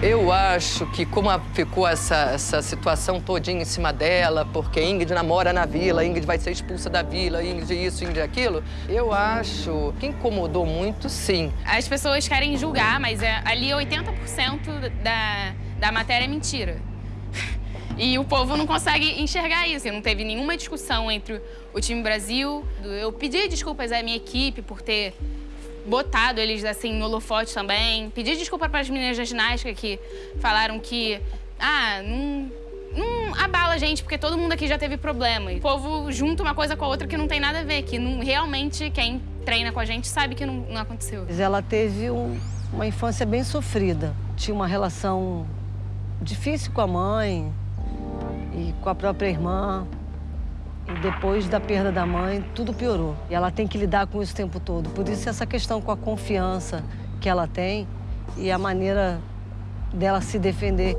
Eu acho que como ficou essa, essa situação todinha em cima dela, porque Ingrid namora na vila, Ingrid vai ser expulsa da vila, Ingrid isso, Ingrid aquilo, eu acho que incomodou muito, sim. As pessoas querem julgar, mas é, ali 80% da, da matéria é mentira. E o povo não consegue enxergar isso. Não teve nenhuma discussão entre o time Brasil. Eu pedi desculpas à minha equipe por ter botado eles assim no holofote também. Pedi desculpa para as meninas da ginástica que falaram que ah, não, não abala a gente, porque todo mundo aqui já teve problema. O povo junta uma coisa com a outra que não tem nada a ver, que não, realmente quem treina com a gente sabe que não, não aconteceu. Ela teve um, uma infância bem sofrida. Tinha uma relação difícil com a mãe, e com a própria irmã. E depois da perda da mãe, tudo piorou. E ela tem que lidar com isso o tempo todo. Por isso, essa questão com a confiança que ela tem e a maneira dela se defender.